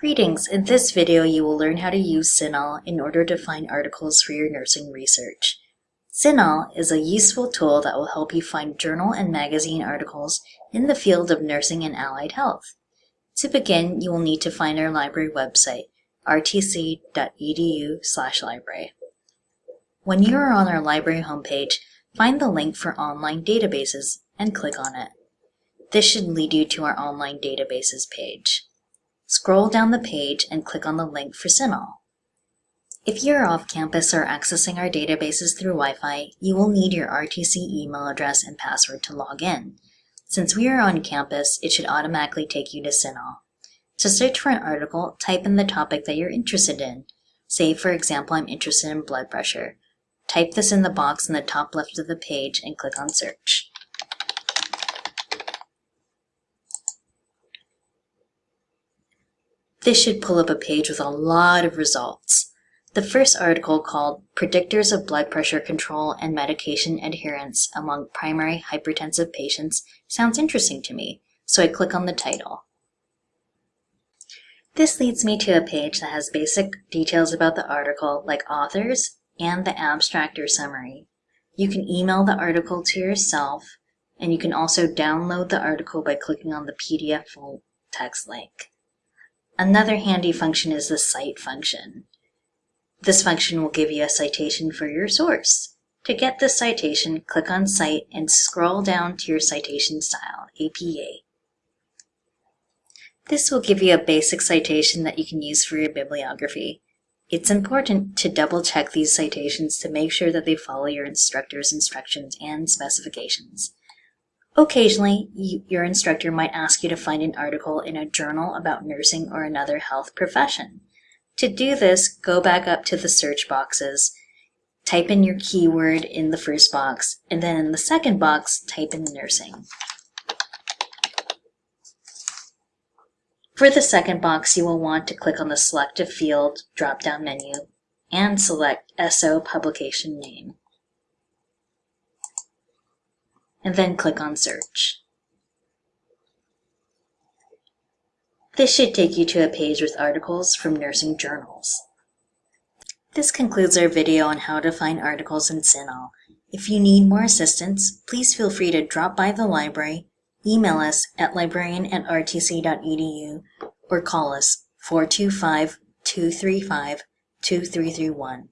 Greetings! In this video you will learn how to use CINAHL in order to find articles for your nursing research. CINAHL is a useful tool that will help you find journal and magazine articles in the field of nursing and allied health. To begin, you will need to find our library website, rtc.edu library. When you are on our library homepage, find the link for online databases and click on it. This should lead you to our online databases page. Scroll down the page and click on the link for CINAHL. If you're off campus or accessing our databases through Wi-Fi, you will need your RTC email address and password to log in. Since we are on campus, it should automatically take you to CINAHL. To search for an article, type in the topic that you're interested in. Say, for example, I'm interested in blood pressure. Type this in the box in the top left of the page and click on search. This should pull up a page with a lot of results. The first article called Predictors of Blood Pressure Control and Medication Adherence Among Primary Hypertensive Patients sounds interesting to me, so I click on the title. This leads me to a page that has basic details about the article like authors and the abstract or summary. You can email the article to yourself and you can also download the article by clicking on the PDF full text link. Another handy function is the cite function. This function will give you a citation for your source. To get this citation, click on Cite and scroll down to your citation style, APA. This will give you a basic citation that you can use for your bibliography. It's important to double check these citations to make sure that they follow your instructor's instructions and specifications. Occasionally, you, your instructor might ask you to find an article in a journal about nursing or another health profession. To do this, go back up to the search boxes, type in your keyword in the first box, and then in the second box, type in nursing. For the second box, you will want to click on the Select a Field drop-down menu and select SO Publication Name and then click on Search. This should take you to a page with articles from nursing journals. This concludes our video on how to find articles in CINAHL. If you need more assistance, please feel free to drop by the library, email us at librarian at rtc.edu, or call us 425 235 2331.